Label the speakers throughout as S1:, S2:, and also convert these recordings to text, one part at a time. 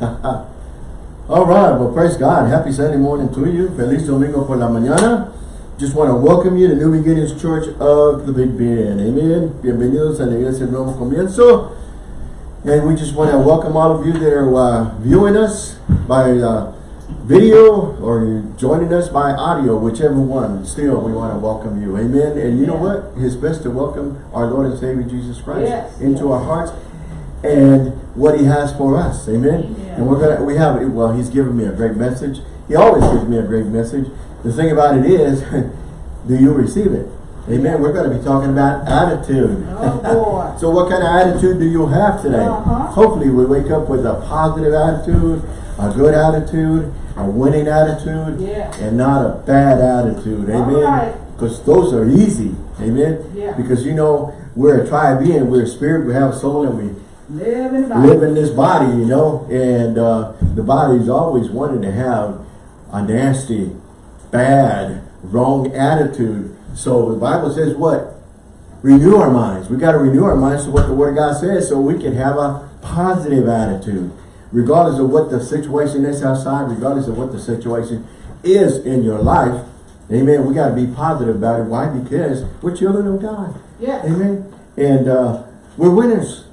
S1: All right, well, praise God. Happy Sunday morning to you. Feliz Domingo por la mañana. Just want to welcome you to New Beginnings Church of the Big Bend. Amen. Bienvenidos a la Iglesia Nuevo Comienzo. And we just want to welcome all of you that are uh, viewing us by uh, video or you're joining us by audio, whichever one. Still, we want to welcome you. Amen. And you know what? It's best to welcome our Lord and Savior Jesus Christ
S2: Yes.
S1: into our hearts and what he has for us. Amen.
S2: Amen.
S1: And we're gonna we have well, he's given me a great message. He always gives me a great message. The thing about it is, do you receive it? Amen. We're going to be talking about attitude.
S2: Oh, boy.
S1: so what kind of attitude do you have today?
S2: Uh-huh.
S1: Hopefully we wake up with a positive attitude, a good attitude, a winning attitude,
S2: Yeah.
S1: and not a bad attitude. Amen.
S2: right.
S1: Because those are easy. Amen.
S2: Yeah.
S1: Because you know, we're a tribe being, we're a spirit, we have a soul, and we
S2: Live in
S1: live in this body, you know, and uh, the body's always wanting to have a nasty, bad, wrong attitude. So the Bible says what? Renew our minds. We got to renew our minds to what the Word of God says so we can have a positive attitude. Regardless of what the situation is outside, regardless of what the situation is in your life, amen, we got to be positive about it. Why? Because we're children of God.
S2: Yes.
S1: Amen. And uh, we're winners.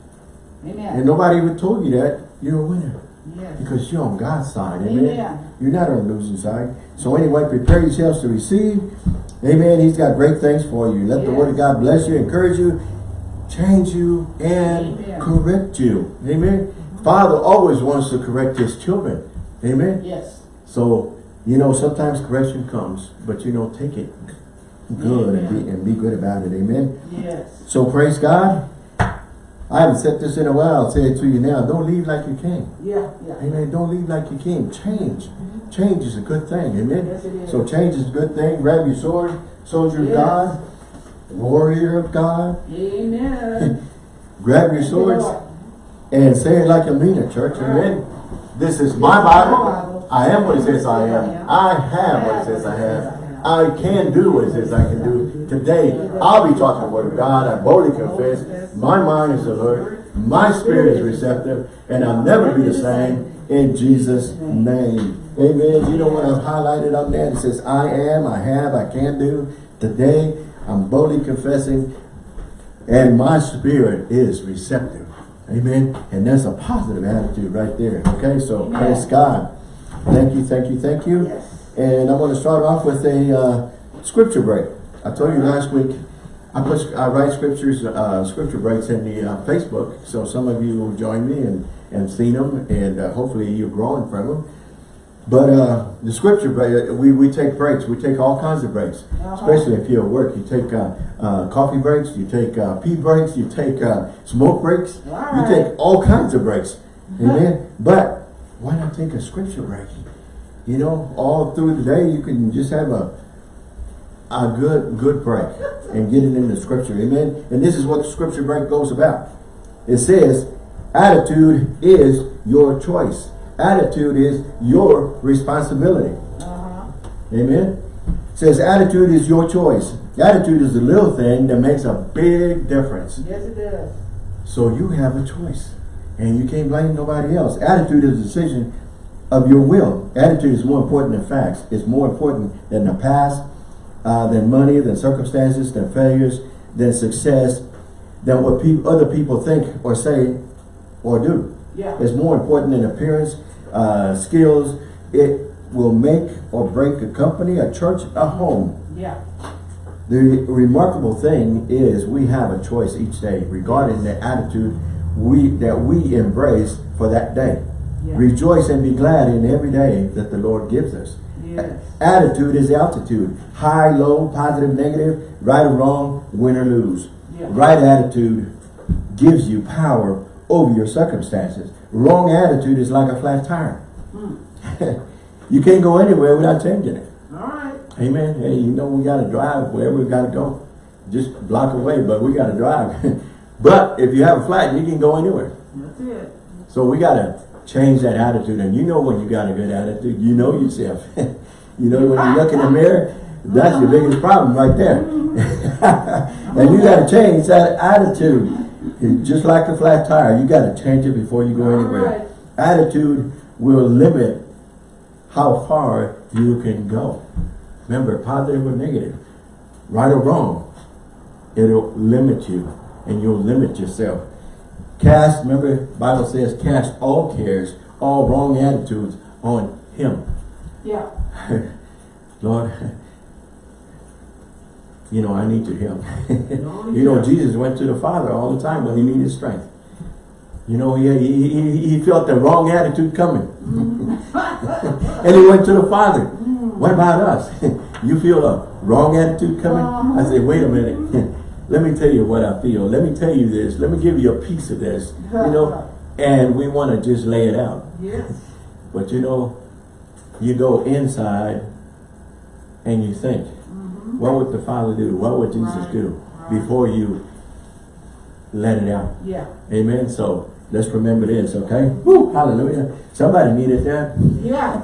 S1: And nobody ever told you that you're a winner
S2: Yes.
S1: because you're on God's side. Amen.
S2: Amen.
S1: You're not on the losing side. So anyway, prepare yourselves to receive. Amen. He's got great things for you. Let the word of God bless you, encourage you, change you, and
S2: Amen.
S1: correct you. Amen. Mm-hmm. Father always wants to correct his children. Amen.
S2: Yes.
S1: So, you know, sometimes correction comes, but you know, take it good and be, and be good about it. Amen.
S2: Yes.
S1: So praise God. I haven't said this in a while. I'll say it to you now. Don't leave like you came.
S2: Yeah. Yeah.
S1: Amen. Don't leave like you came. Change. Mm-hmm. Change is a good thing. Amen.
S2: Yes, it is.
S1: So change is a good thing. Grab your sword, soldier of God, warrior of God.
S2: Amen.
S1: Grab your swords and say it like you mean it, church. Amen. This is my Bible. I am what it says I am. I have what it says I have. I can do what it says I can do. Today, I'll be talking the word of God. I boldly confess. My mind is alert. My spirit is receptive. And I'll never be the same in Jesus' name. Amen. You know what I've highlighted on there? It says, I am, I have, I can do. Today, I'm boldly confessing and my spirit is receptive. Amen. And that's a positive attitude right there. Okay, so
S2: Amen.
S1: praise God. Thank you, thank you, thank you.
S2: Yes.
S1: And I'm going to start off with a uh, scripture break. I told you last week I put I write scriptures, uh, scripture breaks in the uh, Facebook, so some of you will join me and and seen them, and uh, hopefully you're growing from them. But uh, the scripture break, we, we take breaks. We take all kinds of breaks,
S2: Uh-huh.
S1: especially if you're at work. You take uh, uh, coffee breaks, you take uh, pee breaks, you take uh, smoke breaks,
S2: All
S1: you take all kinds of breaks. Amen. But why not take a scripture break? You know, all through the day you can just have a a good good break and get it in the scripture. Amen. And this is what the scripture break goes about. It says, attitude is your choice. Attitude is your responsibility.
S2: Uh-huh.
S1: Amen. It says attitude is your choice. Attitude is a little thing that makes a big difference.
S2: Yes, it does.
S1: So you have a choice. And you can't blame nobody else. Attitude is a decision of your will. Attitude is more important than facts. It's more important than the past, uh, than money, than circumstances, than failures, than success, than what peop other people think or say or do.
S2: Yeah.
S1: It's more important than appearance, uh, skills. It will make or break a company, a church, a home.
S2: Yeah.
S1: The remarkable thing is we have a choice each day regarding the attitude we that we embrace for that day.
S2: Yeah.
S1: Rejoice and be glad in every day that the Lord gives us.
S2: Yes.
S1: Attitude is altitude. High, low, positive, negative, right or wrong, win or lose. Right attitude gives you power over your circumstances. Wrong attitude is like a flat tire.
S2: Hmm.
S1: you can't go anywhere without changing it.
S2: All right.
S1: Amen. Hey, you know we got to drive wherever we got to go. Just block away, but we got to drive. but if you have a flat, you can go anywhere.
S2: That's it.
S1: So we got to change that attitude. And you know when you got a good attitude, you know yourself. you know when you look in the mirror, that's your biggest problem right there. and you got to change that attitude. It's just like a flat tire, you got to change it before you go anywhere. Attitude will limit how far you can go. Remember, positive or negative, right or wrong, it'll limit you and you'll limit yourself. Cast, remember, Bible says, cast all cares, all wrong attitudes on Him.
S2: Yeah.
S1: Lord, you know, I need your help. You know. Jesus went to the Father all the time when he needed strength. You know, he, he, he, he felt the wrong attitude coming. Mm-hmm. and he went to the Father. Mm. What about us? you feel a wrong attitude coming? Uh-huh. I say, wait a minute. Let me tell you what I feel. Let me tell you this. Let me give you a piece of this. You know, and we want to just lay it out.
S2: Yes.
S1: But you know, you go inside and you think, mm-hmm. what would the Father do? What would Jesus
S2: Right,
S1: do
S2: right.
S1: before you let it out?
S2: Yeah.
S1: Amen. So let's remember this, okay? Woo, hallelujah. Somebody needed that.
S2: Yeah.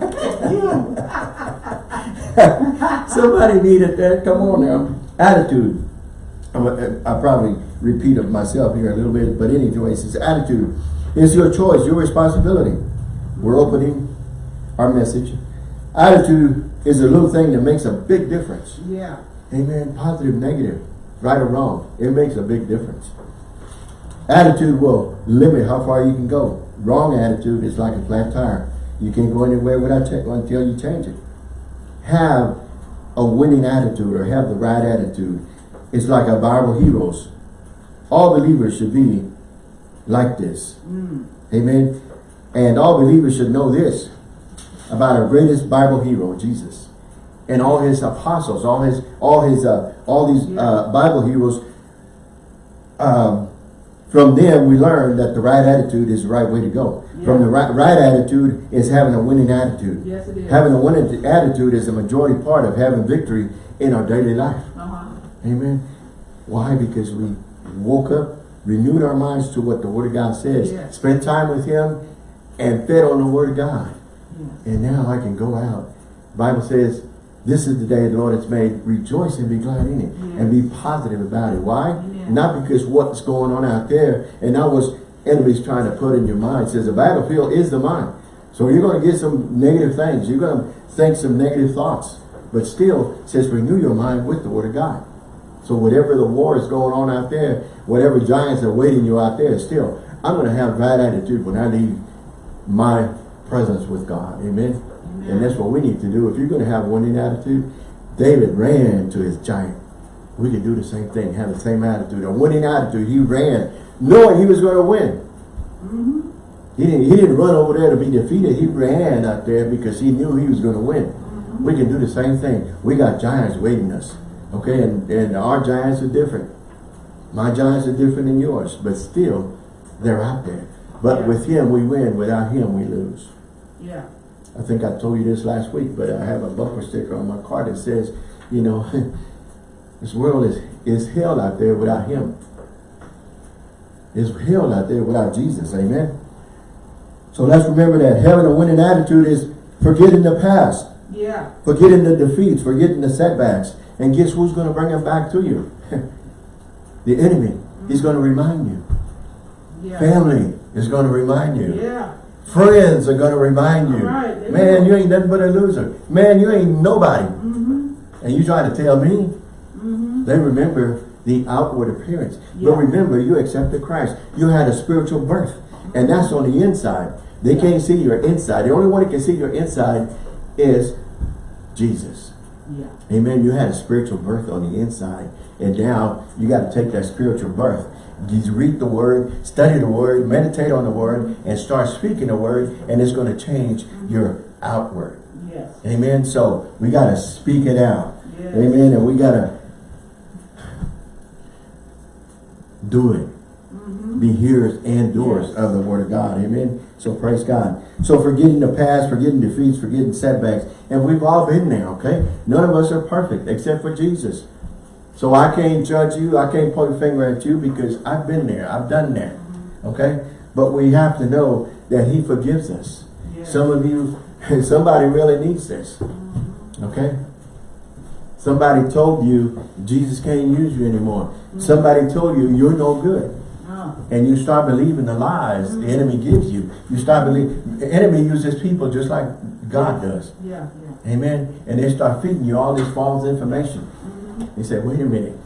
S1: Somebody needed that. Come on now. Attitude. I'm uh, probably repeat of myself here a little bit, but anyway, it's attitude. It's your choice, your responsibility. We're opening our message. Attitude is a little thing that makes a big difference.
S2: Yeah.
S1: Amen. Positive, negative, right or wrong. It makes a big difference. Attitude will limit how far you can go. Wrong attitude is like a flat tire. You can't go anywhere without until you change it. Have a winning attitude or have the right attitude. It's like our Bible heroes. All believers should be like this. Amen. And all believers should know this about our greatest Bible hero, Jesus. And all his apostles, all his, all his, uh, all these uh, Bible heroes. Um, from them, we learn that the right attitude is the right way to go. From the right, right attitude is having a winning attitude.
S2: Yes, it is.
S1: Having a winning attitude is a majority part of having victory in our daily life. Amen. Why? Because we woke up, renewed our minds to what the Word of God says,
S2: Yes.
S1: spent time with Him, and fed on the Word of God.
S2: Yes.
S1: And now I can go out. Bible says, this is the day the Lord has made. Rejoice and be glad in it. And be positive about it. Why? Not because what's going on out there and not what's enemies trying to put in your mind. It says the battlefield is the mind. So you're going to get some negative things. You're going to think some negative thoughts. But still, it says renew your mind with the Word of God. So whatever the war is going on out there, whatever giants are waiting you out there, still, I'm going to have right attitude when I leave my presence with God. Amen. And that's what we need to do. If you're going to have winning attitude, David ran to his giant. We can do the same thing, have the same attitude. A winning attitude. He ran knowing he was going to win. Mm-hmm. He didn't, he didn't run over there to be defeated. He ran out there because he knew he was going to win. Mm-hmm. We can do the same thing. We got giants waiting us. Okay, and, and our giants are different. My giants are different than yours, but still, they're out there. But
S2: Yeah.
S1: with him, we win. Without him, we lose.
S2: Yeah.
S1: I think I told you this last week, but I have a bumper sticker on my car that says, you know, this world is, is hell out there without him. It's hell out there without Jesus, amen? So let's remember that having a winning attitude is forgetting the past,
S2: Yeah.
S1: forgetting the defeats, forgetting the setbacks. And guess who's going to bring them back to you? the enemy. He's going to remind you.
S2: Yeah.
S1: Family is going to remind you.
S2: Yeah.
S1: Friends are gonna remind you.
S2: Right,
S1: Man, you ain't nothing but a loser. Man, you ain't nobody.
S2: Mm-hmm.
S1: And you trying to tell me?
S2: Mm-hmm.
S1: They remember the outward appearance.
S2: Yeah.
S1: But remember, you accepted Christ. You had a spiritual birth. And that's on the inside. They can't see your inside. The only one that can see your inside is Jesus.
S2: Yeah.
S1: Amen. You had a spiritual birth on the inside. And now you got to take that spiritual birth. You read the word, study the word, meditate on the word, and start speaking the word, and it's going to change your outward.
S2: Yes.
S1: Amen. So we got to speak it out.
S2: Yes.
S1: Amen. And we got to do it.
S2: Mm-hmm.
S1: Be hearers and doers
S2: Yes.
S1: of the word of God. Amen. So praise God. So forgetting the past, forgetting defeats, forgetting setbacks. And we've all been there, okay? None of us are perfect except for Jesus. So I can't judge you. I can't point a finger at you because I've been there. I've done that. Okay? But we have to know that he forgives us.
S2: Yes.
S1: Some of you, somebody really needs this. Okay? Somebody told you Jesus can't use you anymore. Mm-hmm. Somebody told you you're no good. And you start believing the lies the mm-hmm. enemy gives you. You start believing, the enemy uses people just like God does.
S2: Yeah, yeah.
S1: Amen. And they start feeding you all this false information. Mm-hmm. He said, wait a minute.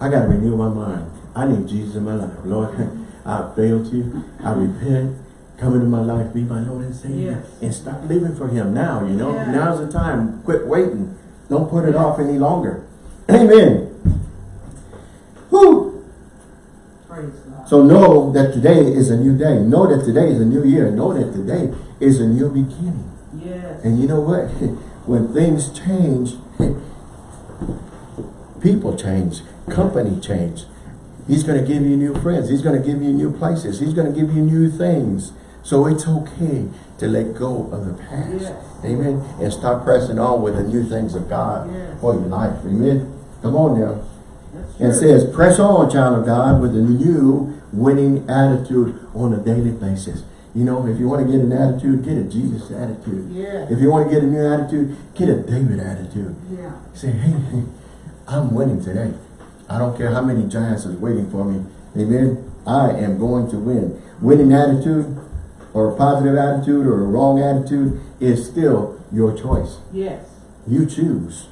S1: I got to renew my mind. I need Jesus in my life. Lord, I failed you. I repent. Come into my life. Be my Lord and Savior.
S2: Yes.
S1: And start living for him now, you know.
S2: Yes.
S1: Now's the time. Quit waiting. Don't put it off any longer. Amen. Whew.
S2: Praise God.
S1: So know that today is a new day. Know that today is a new year. Know that today is a new beginning.
S2: Yes.
S1: And you know what? When things change, people change, company change. He's going to give you new friends. He's going to give you new places. He's going to give you new things. So it's okay to let go of the past.
S2: Yes.
S1: Amen. And start pressing on with the new things of God
S2: Yes.
S1: for your life. Amen. Come on now. And it says, press on, child of God, with a new winning attitude on a daily basis. You know, if you want to get an attitude, get a Jesus attitude.
S2: Yeah.
S1: If you want to get a new attitude, get a David attitude.
S2: Yeah.
S1: Say, hey, I'm winning today. I don't care how many giants is waiting for me. Amen. I am going to win. Winning attitude or a positive attitude or a wrong attitude is still your choice.
S2: Yes.
S1: You choose.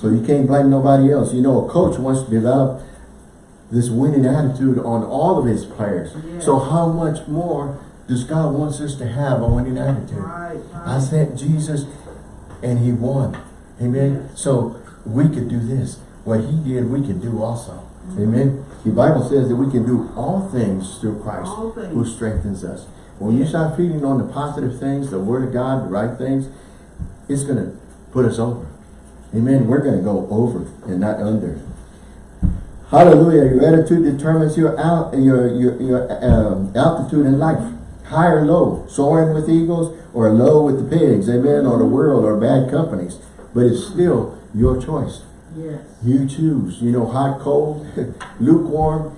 S1: So you can't blame nobody else. You know, a coach wants to develop this winning attitude on all of his players. So how much more does God wants us to have a winning attitude?
S2: Right.
S1: I
S2: right.
S1: sent Jesus and he won. Amen.
S2: Yes.
S1: So we could do this. What he did, we can do also. Mm-hmm. Amen. The Bible says that we can do all things through Christ
S2: things.
S1: who strengthens us. When you start feeding on the positive things, the word of God, the right things, it's going to put us over. Amen. We're going to go over and not under. Hallelujah. Your attitude determines your out your your your um, altitude in life. High or low, soaring with eagles or low with the pigs, amen, or the world or bad companies. But it's still your choice.
S2: Yes.
S1: You choose. You know, hot, cold, lukewarm,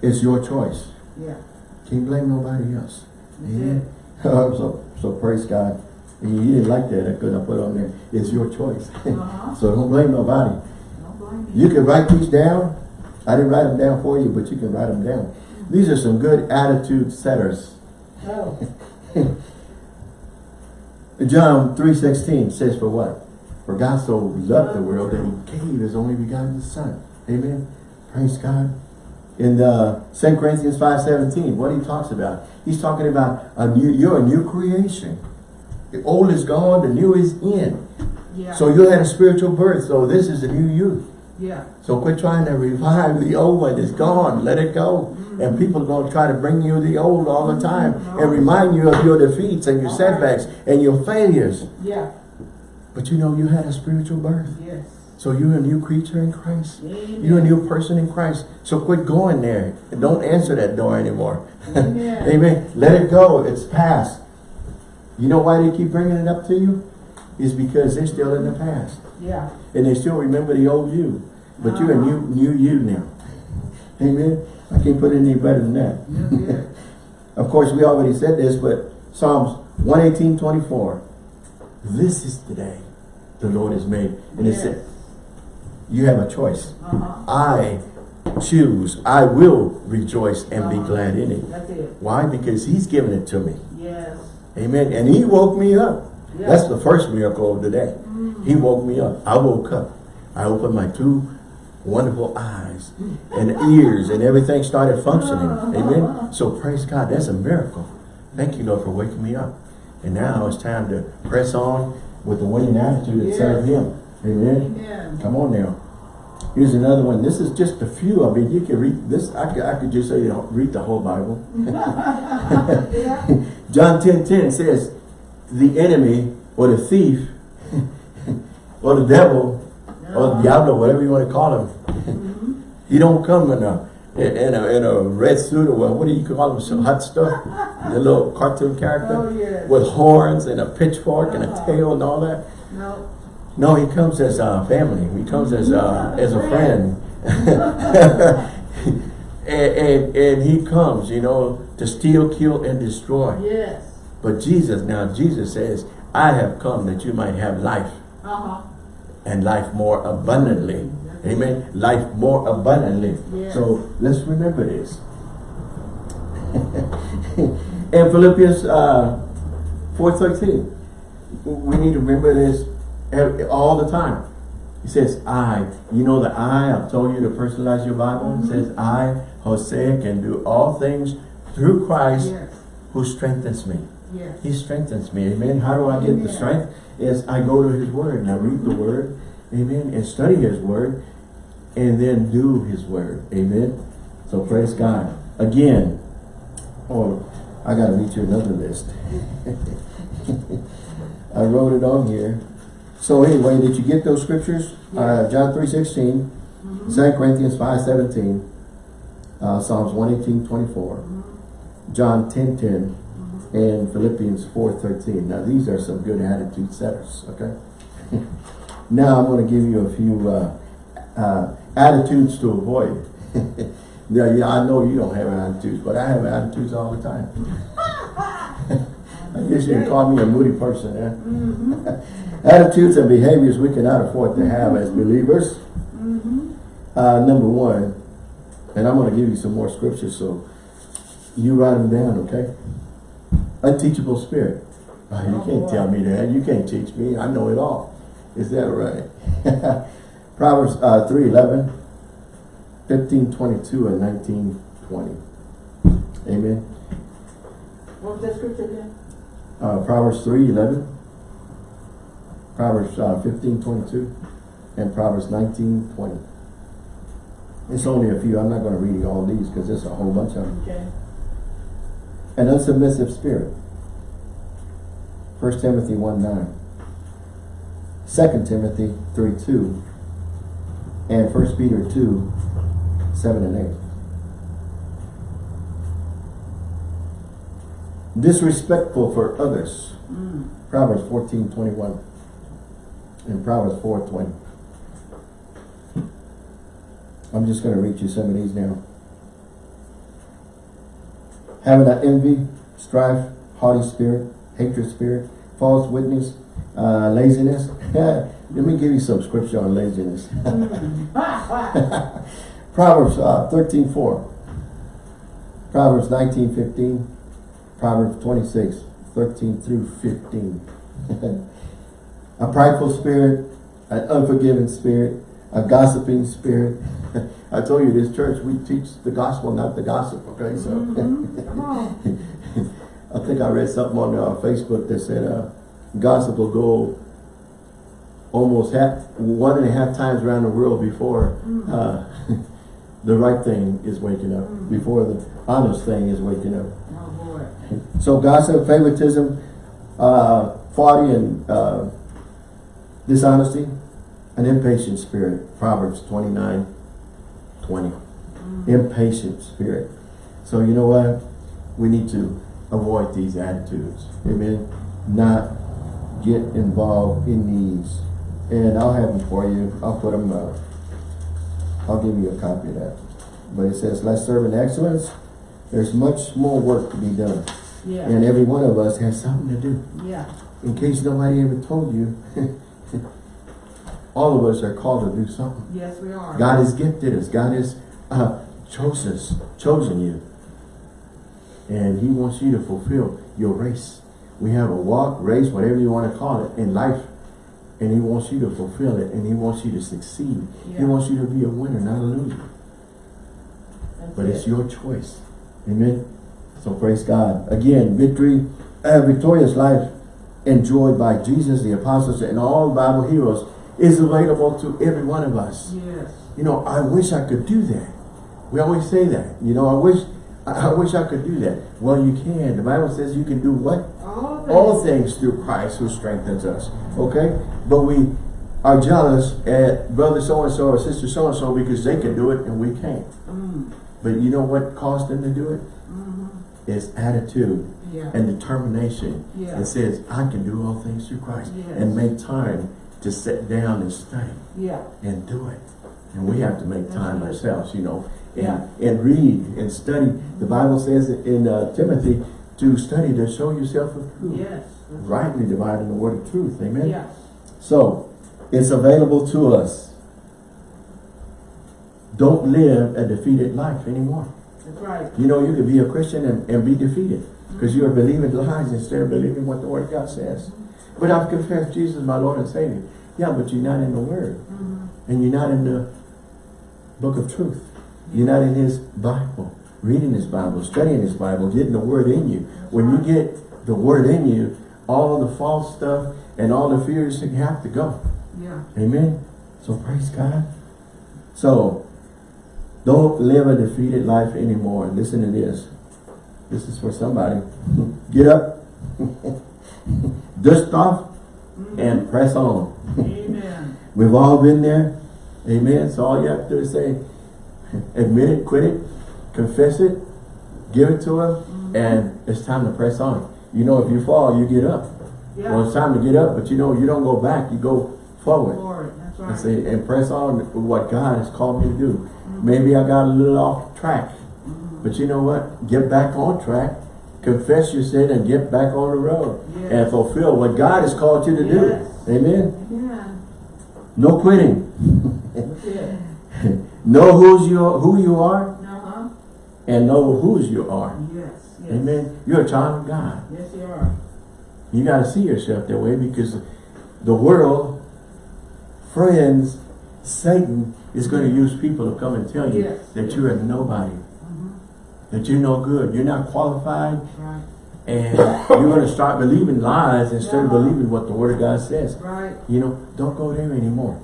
S1: it's your choice.
S2: Yeah.
S1: Can't blame nobody else. Amen. so, so praise God. And you didn't like that because I put on there, it's your choice.
S2: Uh-huh.
S1: so don't blame nobody.
S2: Don't blame you.
S1: Can write these down. I didn't write them down for you, but you can write them down. These are some good attitude setters.
S2: Oh.
S1: John 3.16 says for what? For God so loved the world that he gave his only begotten son. Amen. Praise God. In uh, 2 Corinthians 5.17, what he talks about? He's talking about a new, you're a new creation. The old is gone, the new is in.
S2: Yeah.
S1: So you had a spiritual birth, so this is a new you.
S2: Yeah.
S1: So quit trying to revive the old one. It's gone. Let it go. Mm-hmm. And people are going to try to bring you the old all the time mm-hmm. and remind you of your defeats and your setbacks and your failures.
S2: Yeah.
S1: But you know you had a spiritual birth.
S2: Yes.
S1: So you're a new creature in Christ.
S2: Amen.
S1: You're a new person in Christ. So quit going there. And don't answer that door anymore.
S2: Amen.
S1: Amen. Let it go. It's past. You know why they keep bringing it up to you? Is because they're still in the past.
S2: Yeah.
S1: And they still remember the old you. But you're a new, new you now. Amen. I can't put it any better than that.
S2: It.
S1: Of course, we already said this, but Psalms 118, 24. This is the day the Lord has made. And it said, you have a choice.
S2: Uh-huh.
S1: I choose. I will rejoice and be
S2: Uh-huh.
S1: glad in it.
S2: It.
S1: Why? Because he's given it to me. Amen. And he woke me up.
S2: Yeah.
S1: That's the first miracle of the day.
S2: Mm.
S1: He woke me up. I woke up. I opened my two wonderful eyes and ears and everything started functioning. Amen. So praise God. That's a miracle. Thank you, Lord, for waking me up. And now it's time to press on with the winning attitude and serve
S2: Yes.
S1: him. Amen.
S2: Amen.
S1: Come on now. Here's another one. This is just a few. I mean, you can read this. I could, I could just say, you know, read the whole Bible.
S2: Yeah.
S1: John 10, 10 says, the enemy or the thief or the devil or the diablo, whatever you want to call him, he don't come in a, in a, in a red suit or what, what do you call him, some hot stuff, the little cartoon character
S2: Oh, yes.
S1: with horns and a pitchfork and a tail and all that.
S2: No.
S1: No, he comes as a family. He comes as a, as a friend. and, and, and he comes, you know, to steal, kill, and destroy.
S2: Yes.
S1: But Jesus, now Jesus says, I have come that you might have life
S2: Uh-huh.
S1: and life more abundantly. Amen. Life more abundantly.
S2: Yes.
S1: So let's remember this. And Philippians uh, 4.13. We need to remember this all the time. He says, I. You know the I, I've told you to personalize your Bible. It says, I, Hosea, can do all things through Christ
S2: Yes,
S1: who strengthens me.
S2: yes.
S1: He strengthens me. Amen. How do I get the strength? Is I go to his word and I read the word. Amen. And study his word. And then do his word. Amen. So praise God. Again. Oh, I gotta read you another list. I wrote it on here. So anyway, did you get those scriptures? Uh, John 3 16, 2 Corinthians 5 17, uh, Psalms 118 24, John 10 10, and Philippians 4 13. Now these are some good attitude setters, okay? now I'm going to give you a few uh, uh, attitudes to avoid. yeah, yeah, I know you don't have attitudes, but I have attitudes all the time. I guess you can call me a moody person, eh? Attitudes and behaviors we cannot afford to have as believers. Uh, number one, and I'm going to give you some more scriptures, so you write them down, okay? Unteachable spirit. Oh, you can't tell me that. You can't teach me. I know it all. Is that right? Proverbs uh, 3, 11, 15, 22, and 19, 20. Amen.
S2: What was that scripture again?
S1: Uh, Proverbs 3, 11, Proverbs uh, 15, 22, and Proverbs 19, 20. It's only a few. I'm not going to read all these because there's a whole bunch of them.
S2: Okay.
S1: An unsubmissive spirit. 1 Timothy 1, 9. 2 Timothy 3, 2. And 1 Peter 2, 7 and 8. Disrespectful for others.
S2: Mm.
S1: Proverbs 14, 21. And Proverbs 4, 20. I'm just going to read you some of these now. Having an envy, strife, haughty spirit, hatred spirit, false witness, uh, laziness. Let me give you some scripture on laziness. Proverbs uh, 13, 4. Proverbs 19, 15. Proverbs 26, 13 through 15. a prideful spirit, an unforgiving spirit, a gossiping spirit. I told you this church, we teach the gospel, not the gossip, okay? So
S2: Mhm.
S1: I think I read something on uh, Facebook that said uh, gossip will go almost half, one and a half times around the world before uh, the right thing is waking up, before the honest thing is waking up.
S2: Oh, boy.
S1: So gossip, favoritism, uh, and uh, dishonesty, an impatient spirit. Proverbs 29, 20. Impatient spirit. So you know what? We need to avoid these attitudes. Amen. Not get involved in these. And I'll have them for you. I'll put them, uh, I'll give you a copy of that. But it says, let's serve in excellence. There's much more work to be done.
S2: Yeah.
S1: And every one of us has something to do.
S2: Yeah.
S1: In case nobody ever told you, all of us are called to do something.
S2: Yes, we are.
S1: God has gifted us. God has uh, chosen us, chosen you. And he wants you to fulfill your race. We have a walk, race, whatever you want to call it, in life. And he wants you to fulfill it. And he wants you to succeed. He wants you to be a winner, not a loser.
S2: That's
S1: But it's your choice. Amen. So praise God. Again, victory, a victorious life enjoyed by Jesus, the apostles, and all Bible heroes is available to every one of us.
S2: Yes.
S1: You know, I wish I could do that. We always say that. You know, I wish I I wish I could do that. Well, you can. The Bible says you can do what?
S2: All things.
S1: All things through Christ who strengthens us. Okay? But we are jealous at brother so-and-so or sister so-and-so because they can do it and we can't.
S2: Mm.
S1: But you know what caused them to do it?
S2: Mhm.
S1: It's attitude
S2: Yeah.
S1: and determination.
S2: Yeah.
S1: It says, I can do all things through Christ.
S2: Yes.
S1: And make time to sit down and study
S2: Yeah.
S1: and do it. And we have to make time ourselves, you know, and,
S2: Yeah.
S1: and read and study. The Bible says in uh, Timothy to study to show yourself approved.
S2: Yes.
S1: Rightly dividing the word of truth. Amen.
S2: Yes.
S1: So, it's available to us. Don't live a defeated life anymore.
S2: That's right.
S1: You know, you could be a Christian and, and be defeated. Because you are believing lies instead of believing what the Word of God says. But I've confessed Jesus my Lord and Savior. Yeah, but you're not in the Word. Mm-hmm. And you're not in the book of truth. You're not in His Bible. Reading His Bible, studying His Bible, getting the Word in you. When you get the Word in you, all the false stuff and all the fears have to go.
S2: Yeah.
S1: Amen. So praise God. So don't live a defeated life anymore. Listen to this. This is for somebody. Get up, dust off, and press on.
S2: Amen.
S1: We've all been there. Amen. So all you have to do is say, admit it, quit it, confess it, give it to him, mm-hmm. and it's time to press on. You know, if you fall, you get up. Well, it's time to get up, but you know, you don't go back, you go forward.
S2: That's
S1: And
S2: right.
S1: say, and press on with what God has called me to do. Mm-hmm. Maybe I got a little off track. Mm-hmm. But you know what? Get back on track. Confess your sin and get back on the road. And fulfill what God has called you to do. Amen.
S2: Yeah.
S1: No quitting.
S2: It.
S1: know who's you, who you are
S2: Uh-huh.
S1: and know whose you are.
S2: Yes. Yes.
S1: Amen. You're a child of God.
S2: Yes, you are.
S1: You got to see yourself that way because the world, friends, Satan is going to use people to come and tell you
S2: Yes.
S1: that you're a nobody, that you're no good, you're not qualified,
S2: Right.
S1: and you're going to start believing lies instead of believing what the Word of God says.
S2: Right.
S1: You know, don't go there anymore.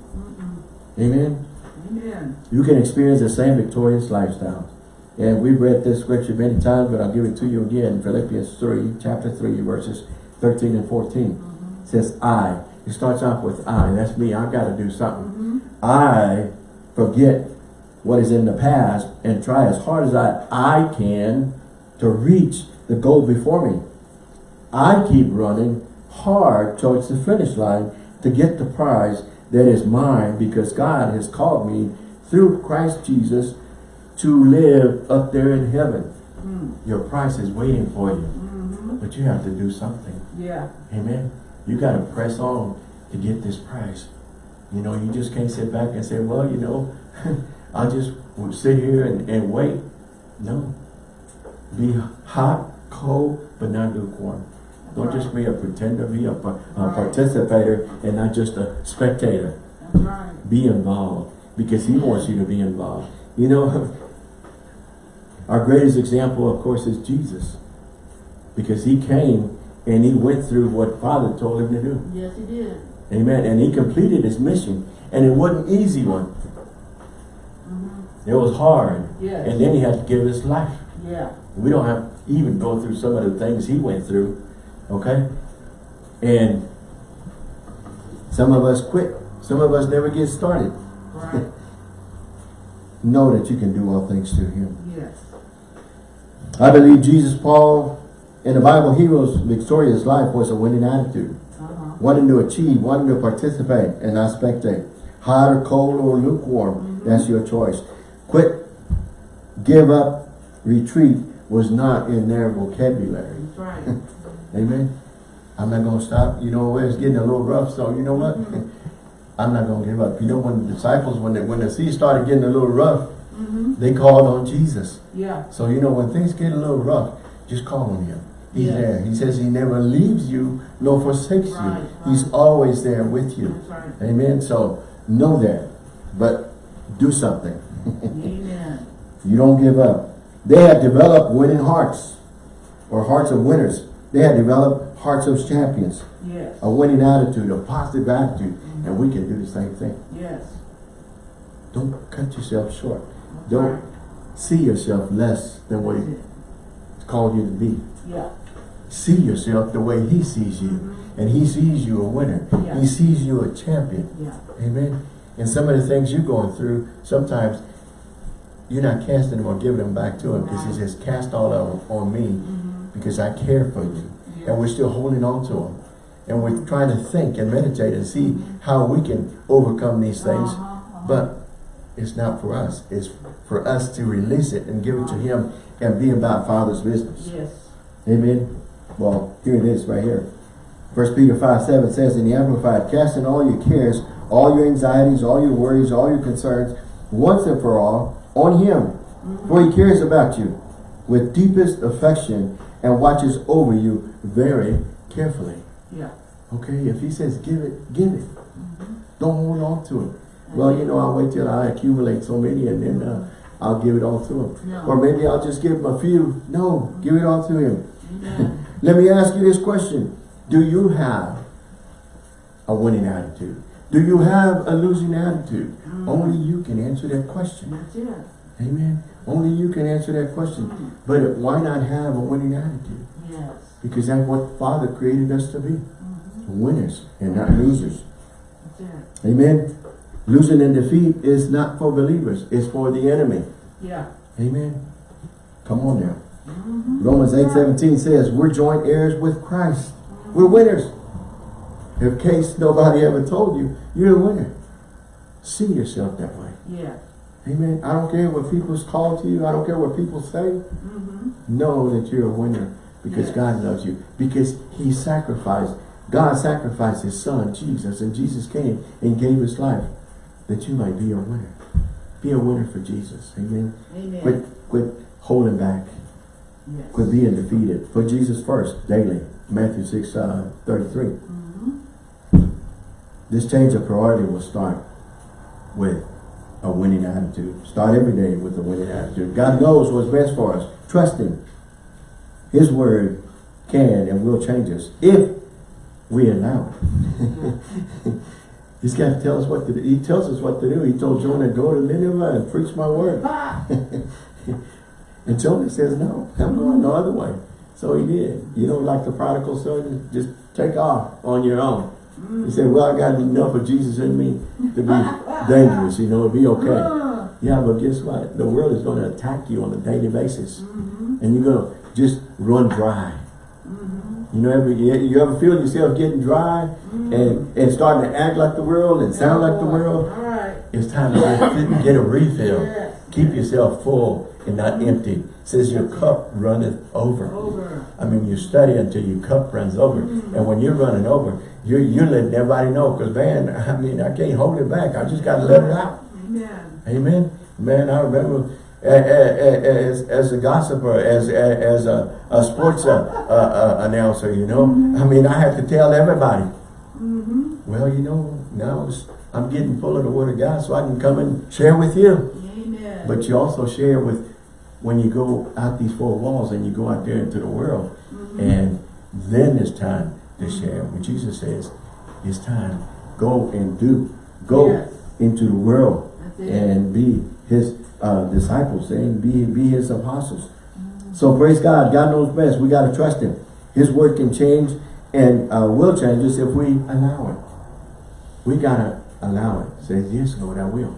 S1: Amen.
S2: Amen.
S1: You can experience the same victorious lifestyle. And we've read this scripture many times, but I'll give it to you again. Philippians 3, chapter 3, verses 13 and 14. Mm-hmm. It says, I. It starts off with I. That's me. I've got to do something. Mm-hmm. I forget what is in the past and try as hard as I, I can to reach the goal before me. I keep running hard towards the finish line to get the prize that is mine because God has called me through Christ Jesus to live up there in heaven. Mm. Your prize is waiting for you, mm-hmm. but you have to do something.
S2: Yeah.
S1: Amen. You got to press on to get this prize. You know, you just can't sit back and say, well, you know, I'll would sit here and, and wait. No. Be hot, cold, but not lukewarm. Don't just be a pretender, be a, a
S2: Right.
S1: participator and not just a spectator.
S2: Right.
S1: Be involved because he wants you to be involved. You know, our greatest example, of course, is Jesus. Because he came and he went through what Father told him to do.
S2: Yes, he did.
S1: Amen. And he completed his mission. And it wasn't an easy one. It was hard.
S2: Yes.
S1: And then he had to give his life.
S2: Yeah.
S1: We don't have to even go through some of the things he went through. Okay? And some of us quit. Some of us never get started.
S2: Right.
S1: Know that you can do all things through him.
S2: yes.
S1: I believe Jesus, Paul, and the Bible heroes' victorious life was a winning attitude.
S2: Uh-huh.
S1: Wanting to achieve, wanting to participate, and not spectate. Hot or cold or lukewarm, that's your choice. Quit, give up, retreat was not in their vocabulary.
S2: That's right.
S1: Amen. I'm not going to stop. You know, it's getting a little rough, so you know what? Mm-hmm. I'm not going to give up. You know, when the disciples, when the, when the sea started getting a little rough, mm-hmm. they called on Jesus.
S2: Yeah.
S1: So, you know, when things get a little rough, just call on him. He's
S2: Yeah.
S1: there. He says he never leaves you nor forsakes
S2: Right,
S1: you. He's always there with you.
S2: Right.
S1: Amen. So, know that. But do something.
S2: Amen.
S1: You don't give up. They had developed winning hearts or hearts of winners. They had developed hearts of champions,
S2: Yes.
S1: a winning attitude, a positive attitude. And we can do the same thing.
S2: Yes.
S1: Don't cut yourself short.
S2: That's
S1: Don't see yourself less than what he called you to be.
S2: Yeah.
S1: See yourself the way he sees you. Mm-hmm. And he sees you a winner.
S2: Yeah.
S1: He sees you a champion.
S2: Yeah.
S1: Amen. And some of the things you're going through, sometimes you're not casting them or giving them back to him because he says, cast all of them on me because I care for you.
S2: Yes.
S1: And we're still holding on to them. And we're trying to think and meditate and see how we can overcome these things.
S2: Uh-huh, uh-huh.
S1: But it's not for us. It's for us to release it and give it to him and be about Father's business.
S2: Yes.
S1: Amen. Well, here it is right here. First Peter 5, 7 says in the Amplified, casting all your cares, all your anxieties, all your worries, all your concerns, once and for all, on him. For he cares about you with deepest affection and watches over you very carefully.
S2: Yeah.
S1: Okay, if he says give it, give it. Don't hold on to it. Well, you know, I'll wait till I accumulate so many and then uh, I'll give it all to him.
S2: No.
S1: Or maybe I'll just give him a few. No, give it all to him. Let me ask you this question. Do you have a winning attitude? Do you have a losing attitude? Only you can answer that question.
S2: That's it.
S1: Amen. Only you can answer that question. But why not have a winning attitude?
S2: Yes.
S1: Because that's what Father created us to be. Mm-hmm. Winners and not losers.
S2: That's it.
S1: Amen. Losing and defeat is not for believers. It's for the enemy.
S2: Yeah.
S1: Amen. Come on now. Mm-hmm. Romans 8, 17 says, we're joint heirs with Christ. We're winners. In case nobody ever told you, you're a winner. See yourself that way.
S2: Yeah.
S1: Amen. I don't care what people's call to you. I don't care what people say. Know that you're a winner because
S2: Yes.
S1: God loves you. Because he sacrificed, God sacrificed his son, Jesus. And Jesus came and gave his life that you might be a winner. Be a winner for Jesus. Amen.
S2: Amen.
S1: Quit, quit holding back.
S2: Yes.
S1: Quit being defeated. Put Jesus first daily. Matthew 6, uh, 33. This change of priority will start with a winning attitude. Start every day with a winning attitude. God knows what's best for us. Trust Him. His word can and will change us if we allow it. He's got to tell us what to do. He tells us what to do. He told Jonah, go to Nineveh and preach my word. And Jonah says, no, I'm going no other way. So he did. You know, like the prodigal son, just take off on your own. He said, well, I got enough of Jesus in me to be dangerous, you know, to be okay.
S2: ah,
S1: Yeah, but guess what? The world is going to attack you on a daily basis. Mm-hmm. And you're going to just run dry. Mm-hmm. You know, every, you ever feel yourself getting dry mm-hmm. and, and starting to act like the world and sound like the world?
S2: Right.
S1: It's time to get, get a refill.
S2: Yes.
S1: Keep yourself full and not empty. It says your cup runneth over.
S2: Over.
S1: I mean, you study until your cup runs over. And when you're running over, you're, you're letting everybody know. Because, man, I mean, I can't hold it back. I just got to let it out.
S2: Amen.
S1: Amen. Man, I remember a- a- a- as, as a gossiper, as, a- as a, a sports uh, uh, uh, announcer, you know. Mm-hmm. I mean, I had to tell everybody. Mm-hmm. Well, you know, now it's, I'm getting full of the Word of God so I can come and share with you.
S2: Amen.
S1: But you also share with, when you go out these four walls and you go out there into the world, mm-hmm. and then it's time to share. When Jesus says, it's time, go and do. Go
S2: Yes.
S1: into the world and be his uh, disciples and be, be his apostles. So praise God. God knows best. We got to trust him. His word can change and uh, will change us if we allow it. We got to allow it. Says, yes, Lord, I will.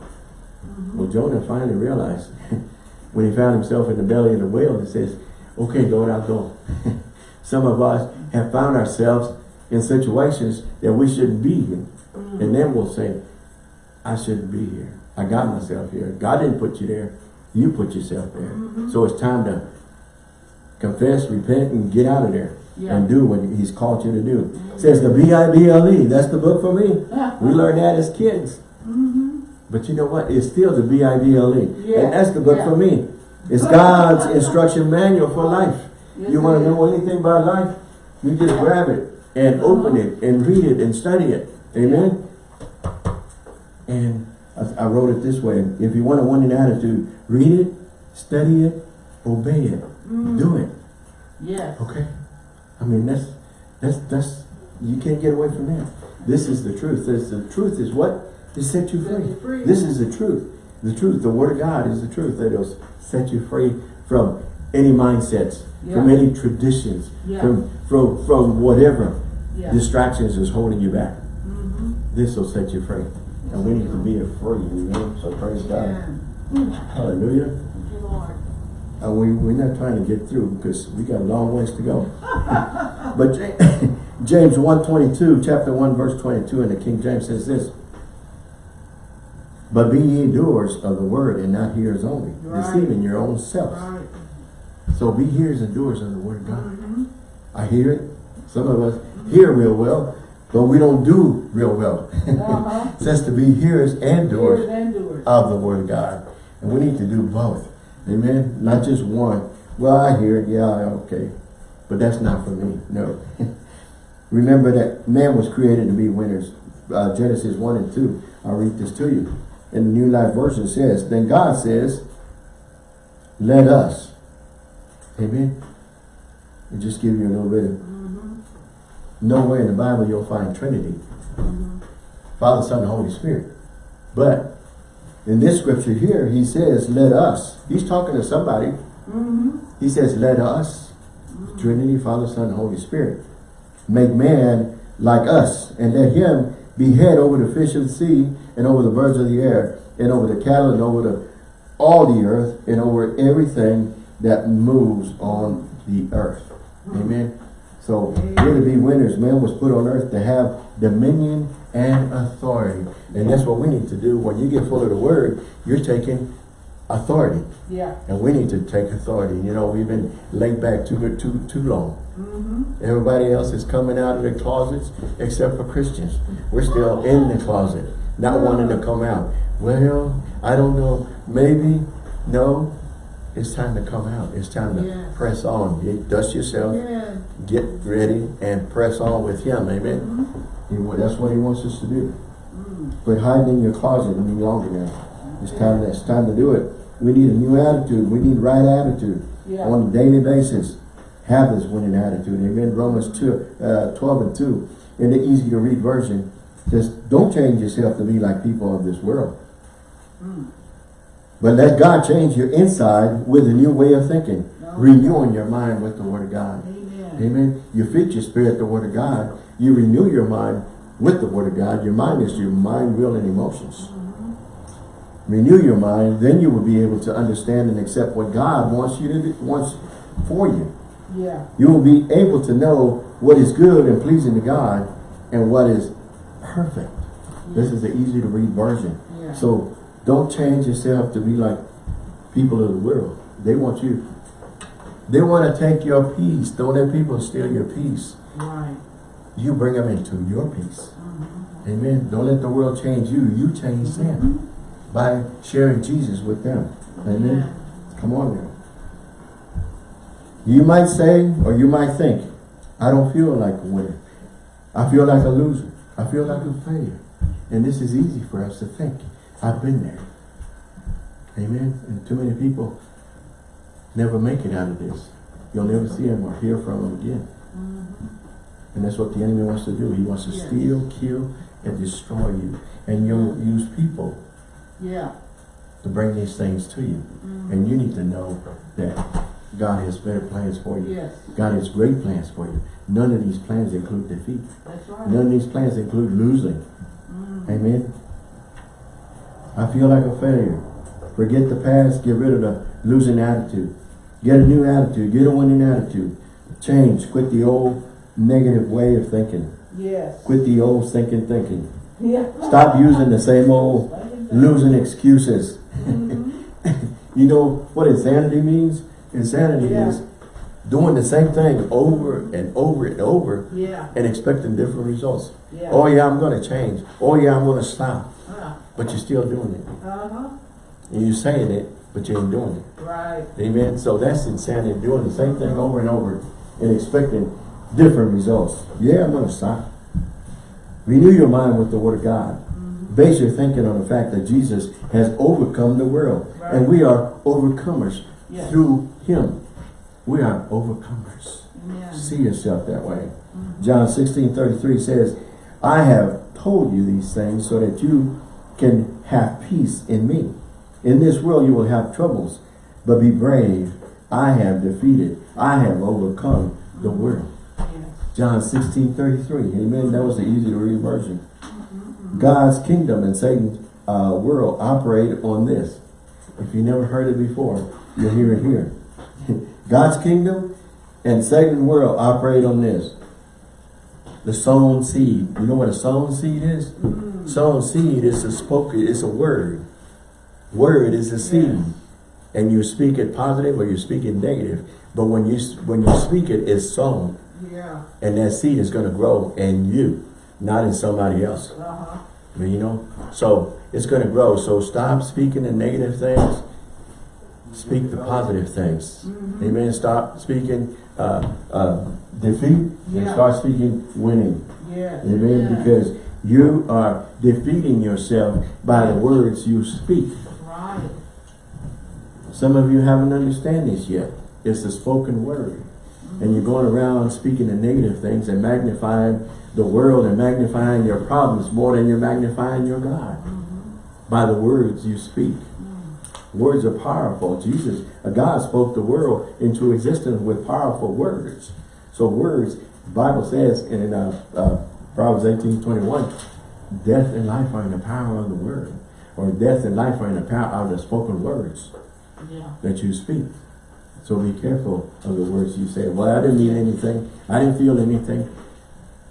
S1: Well, Jonah finally realized when he found himself in the belly of the whale, he says, okay, Lord, I'll go. Some of us have found ourselves in situations that we shouldn't be in. And then we'll say, I shouldn't be here. I got myself here. God didn't put you there. You put yourself there. Mm-hmm. So it's time to confess, repent, and get out of there.
S2: Yeah.
S1: And do what he's called you to do. It says the B-I-B-L-E. That's the book for me. we learned that as kids. Mm-hmm. But you know what? It's still the B-I-B-L-E.
S2: Yeah.
S1: And that's the book
S2: Yeah.
S1: for me. It's God's instruction manual for life. You want to know anything about life? You just grab it and open it and read it and study it. Amen? And I, I wrote it this way. If you want a winning attitude, read it, study it, obey it, mm. do it.
S2: Yes.
S1: Okay? I mean, that's, that's, that's, you can't get away from that. This is the truth. This, the truth is what? To set you free.
S2: you free.
S1: This is the truth. The truth, the word of God is the truth. That will set you free from any mindsets, from any traditions,
S2: Yeah.
S1: from, from, from whatever
S2: Yeah.
S1: distractions is holding you back. This will set you free. And we need to be free, you know? So praise God. Hallelujah.
S2: Lord.
S1: And we, we're not trying to get through because we got a long ways to go. but Ja- James 1.22, chapter 1, verse 22 in the King James says this. But be ye doers of the word and not hearers only,
S2: Right.
S1: deceiving your own selves.
S2: Right.
S1: So be hearers and doers of the word of God. I hear it. Some of us hear real well, but we don't do real well.
S2: Uh-huh.
S1: it says to be hearers and doers
S2: Doers and doers.
S1: of the word of God. And we need to do both. Amen. Not just one. Well, I hear it. Yeah, okay. But that's not for me, no. Remember that man was created to be winners. Uh, Genesis 1 and 2. I'll read this to you. In the New Life Version says, Then God says, let us. Amen. And just give you a little bit of, nowhere in the Bible you'll find Trinity. Father, Son, and Holy Spirit. But in this scripture here, he says, let us. He's talking to somebody. He says, let us, Trinity, Father, Son, and Holy Spirit, make man like us, and let him be head over the fish of the sea, and over the birds of the air, and over the cattle, and over the all the earth, and over everything that moves on the earth. Hmm. Amen. So we're to be winners. Man was put on earth to have dominion and authority. And that's what we need to do. When you get full of the word, you're taking authority.
S2: Yeah.
S1: And we need to take authority. You know, we've been laid back too too too long. Mm-hmm. Everybody else is coming out of their closets except for Christians. We're still in the closet, not wanting to come out. Well, I don't know. Maybe, no. It's time to come out. It's time to
S2: Yes.
S1: press on. You dust yourself,
S2: Yeah.
S1: get ready, and press on with Him. Amen. Mm-hmm. He that's what He wants us to do. Mm. Quit hiding in your closet any longer now. It's time. It's time to do it. We need a new attitude. We need right attitude
S2: Yeah.
S1: on a daily basis. Have this winning attitude. Amen. Romans 2, uh, 12 and 2. In the easy to read version, just don't change yourself to be like people of this world. Mm. But let God change your inside with a new way of thinking.
S2: No.
S1: Renewing your mind with the Word of God.
S2: Amen.
S1: Amen. You feed your spirit the Word of God. You renew your mind with the Word of God. Your mind is your mind, will, and emotions. Mm-hmm. Renew your mind, then you will be able to understand and accept what God wants you to do, wants for you.
S2: Yeah.
S1: You will be able to know what is good and pleasing to God and what is perfect. This is the easy to read version.
S2: Yeah.
S1: So don't change yourself to be like people of the world. They want you. They want to take your peace. Don't let people steal your peace.
S2: Right.
S1: You bring them into your peace. Uh-huh. Amen. Don't let the world change you. You change mm-hmm. them by sharing Jesus with them. Amen. Come on now. You might say, or you might think, I don't feel like a winner. I feel like a loser. I feel like a failure. And this is easy for us to think. I've been there. Amen. And too many people never make it out of this. You'll never see them or hear from them again. Mm-hmm. And that's what the enemy wants to do. He wants to
S2: Yes.
S1: steal, kill, and destroy you. And you'll use people
S2: Yeah.
S1: to bring these things to you. Mm-hmm. And you need to know that God has better plans for you.
S2: Yes.
S1: God has great plans for you. None of these plans include defeat.
S2: That's right.
S1: None of these plans include losing. Mm-hmm. Amen. I feel like a failure. Forget the past. Get rid of the losing attitude. Get a new attitude. Get a winning attitude. Change. Quit the old negative way of thinking.
S2: Yes.
S1: Quit the old thinking thinking.
S2: Yeah.
S1: Stop using the same old losing excuses. Mm -hmm. you know what insanity means? Insanity
S2: Yeah.
S1: is doing the same thing over and over and over
S2: Yeah.
S1: and expecting different results.
S2: Yeah.
S1: Oh yeah, I'm going to change. Oh yeah, I'm going to stop. But you're still doing it.
S2: uh-huh.
S1: And you're saying it, but you ain't doing it.
S2: Right.
S1: Amen. So that's insanity, doing the same thing over and over and expecting different results. Yeah, I'm going to stop. Renew your mind with the Word of God. Base your thinking on the fact that Jesus has overcome the world. And we are overcomers
S2: Yes.
S1: through Him. We are overcomers.
S2: Amen.
S1: See yourself that way. John 16, 33 says, I have told you these things so that you can have peace in me. In this world you will have troubles, but be brave. I have defeated. I have overcome the world. John 16, 33. Amen. That was the easy to read version. God's kingdom and Satan's uh, world operate on this. If you never heard it before, you'll hear it here. God's kingdom and Satan's world operate on this. The sown seed. You know what a sown seed is? Sown seed is a spoken, it's a word. Word is a seed. And you speak it positive or you speak it negative. But when you when you speak it, it's sown.
S2: Yeah.
S1: And that seed is going to grow in you, not in somebody else.
S2: Uh-huh.
S1: You know? So it's going to grow. So stop speaking the negative things. Speak the positive things. Amen. Stop speaking uh, uh, defeat and
S2: Yeah.
S1: start speaking winning.
S2: Yes.
S1: Amen.
S2: Yeah.
S1: Because you are defeating yourself by the words you speak.
S2: Right.
S1: Some of you haven't understand this yet. It's the spoken word. And you're going around speaking the negative things and magnifying the world and magnifying your problems more than you're magnifying your God. By the words you speak. Words are powerful. Jesus, God spoke the world into existence with powerful words. So words, the Bible says in uh, uh, Proverbs 18, 21, death and life are in the power of the word. Or death and life are in the power of the spoken words
S2: Yeah.
S1: that you speak. So be careful of the words you say. Well, I didn't mean anything. I didn't feel anything.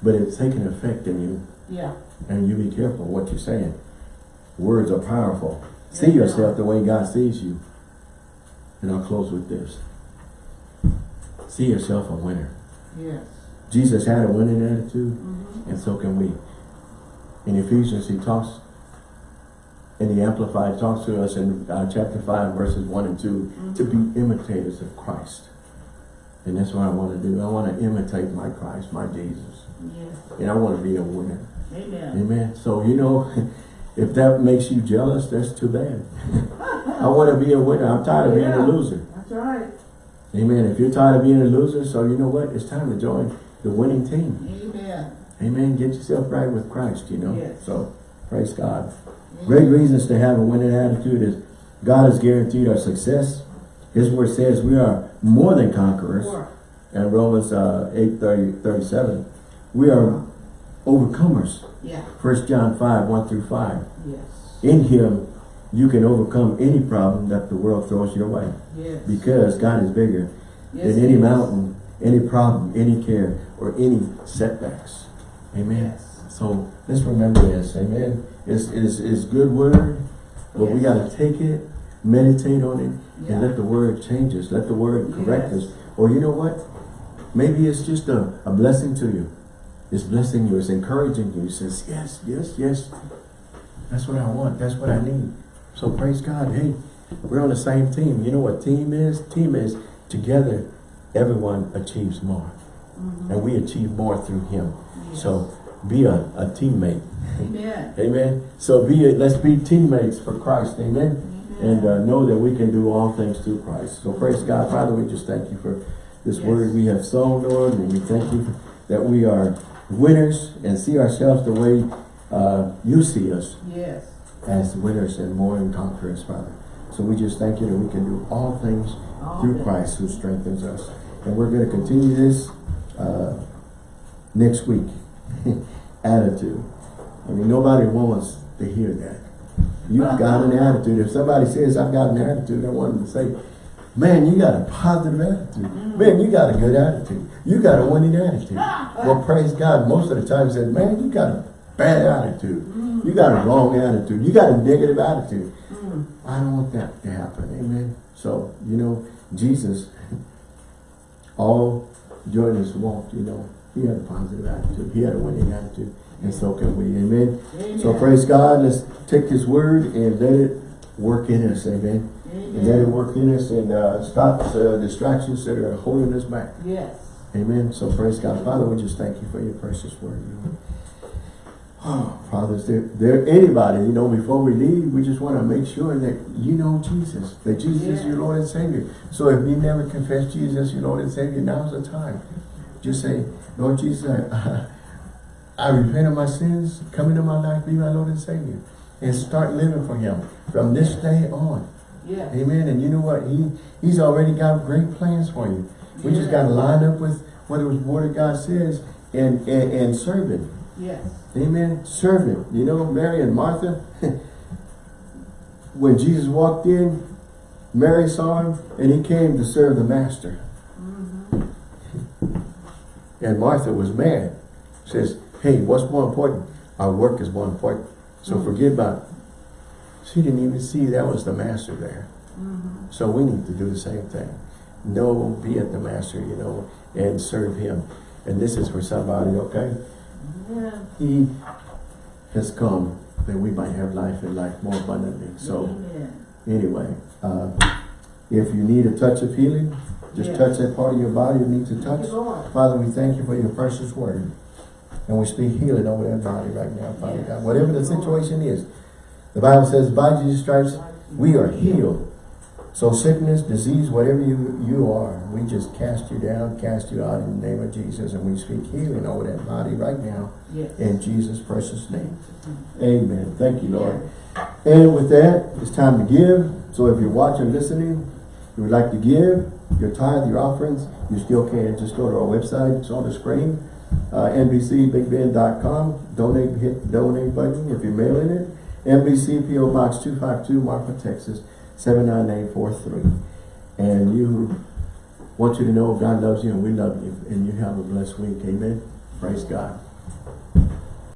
S1: But it's taking effect in you.
S2: Yeah.
S1: And you be careful what you're saying. Words are powerful. See yourself the way God sees you. And I'll close with this. See yourself a winner.
S2: Yes.
S1: Jesus had a winning attitude,
S2: Mm-hmm.
S1: and so can we. In Ephesians, he talks, in the Amplified, talks to us in uh, chapter 5, verses 1 and 2, to be imitators of Christ. And that's what I want to do. I want to imitate my Christ, my Jesus.
S2: Yes.
S1: And I want to be a winner.
S2: Amen.
S1: Amen. So, you know, if that makes you jealous, that's too bad. I want to be a winner. I'm tired of being a loser.
S2: That's right.
S1: Amen. If you're tired of being a loser, so you know what? It's time to join the winning team.
S2: Amen.
S1: Amen. Get yourself right with Christ, you know.
S2: Yes.
S1: So, praise God. Great reasons to have a winning attitude is God has guaranteed our success. His word says we are more than conquerors.
S2: Sure.
S1: And Romans uh, 8, 30, 37. We are overcomers.
S2: Yeah.
S1: 1 John 5, 1 through 5.
S2: Yes.
S1: In him, you can overcome any problem that the world throws your way.
S2: Yes.
S1: Because God is bigger
S2: yes,
S1: than any mountain, any problem, any care, or any setbacks. Amen.
S2: Yes.
S1: So let's remember this. Amen. It's, it's, it's good word, but we got to take it, meditate on it,
S2: Yeah.
S1: and let the word change us. Let the word correct
S2: Yes.
S1: us. Or you know what? Maybe it's just a, a blessing to you. It's blessing you. It's encouraging you. It says, yes, yes, yes. That's what I want. That's what I need. So praise God. Hey, we're on the same team. You know what team is? Team is together, everyone achieves more.
S2: Mhm.
S1: And we achieve more through him.
S2: Yes.
S1: So be a, a teammate.
S2: Amen.
S1: Amen. So be a, let's be teammates for Christ. Amen. And uh, know that we can do all things through Christ. So praise God. Father, we just thank you for this
S2: Yes.
S1: word we have sown, Lord. And we thank you that we are winners and see ourselves the way uh, you see us
S2: Yes.
S1: as winners and more than conquerors, Father. So we just thank you that we can do all things
S2: All
S1: through
S2: things.
S1: Christ who strengthens us. And we're going to continue this uh, next week. attitude. I mean, nobody wants to hear that. You've got an attitude. If somebody says, I've got an attitude, I want them to say, man, you got a positive attitude. Man, you got a good attitude. You got a winning attitude. well, praise God. Most of the time said, man, you got a bad attitude. You got a wrong attitude. You got a negative attitude.
S2: Mm.
S1: I don't want that to happen. Amen. So, you know, Jesus, all during his walk, you know, he had a positive attitude. He had a winning attitude. And so can we. Amen.
S2: Amen.
S1: So praise God. Let's take his word and let it work in us. Amen. And let it work in us and uh, stop uh, distractions that are holding us back.
S2: Yes.
S1: Amen. So praise God. Father, we just thank you for your precious word. Oh, Father, is there, there anybody, you know, before we leave, we just want to make sure that you know Jesus, that Jesus is your Lord and Savior. So if you never confess Jesus as your Lord and Savior, now's the time. Just say, Lord Jesus, I, I repent of my sins, come into my life, be my Lord and Savior. And start living for Him from this day on.
S2: Yes.
S1: Amen. And you know what? He He's already got great plans for you. We just got to line up with what the Word of God says and, and, and serve Him.
S2: Yes.
S1: Amen. Serve Him. You know, Mary and Martha, when Jesus walked in, Mary saw Him and He came to serve the Master.
S2: Mm-hmm.
S1: And Martha was mad. Says, hey, what's more important? Our work is more important. So
S2: Mm.
S1: forget about it. She didn't even see that was the Master there.
S2: Mm-hmm.
S1: So we need to do the same thing. Know, be at the master, you know, and serve him. And this is for somebody, okay? He has come that we might have life and life more abundantly. So
S2: Amen.
S1: anyway, uh, if you need a touch of healing, Just
S2: Yes.
S1: touch that part of your body you need to touch. Father, we thank you for your precious word. And we speak healing over that body right now, Father
S2: Yes.
S1: God. Whatever the situation is. The Bible says, by Jesus stripes, we are healed. So sickness, disease, whatever you, you are, we just cast you down, cast you out in the name of Jesus. And we speak healing over that body right now
S2: Yes.
S1: in Jesus' precious name. Amen. Thank you, Lord. And with that, it's time to give. So if you're watching, listening, you would like to give your tithe, your offerings, you still can. Just go to our website. It's on the screen. Uh, NBCBigBend.com. Donate, hit the donate button if you're mailing it. NBC PO Box 252, Marfa, Texas 79843. And you want you to know God loves you and we love you. And you have a blessed week. Amen. Praise God.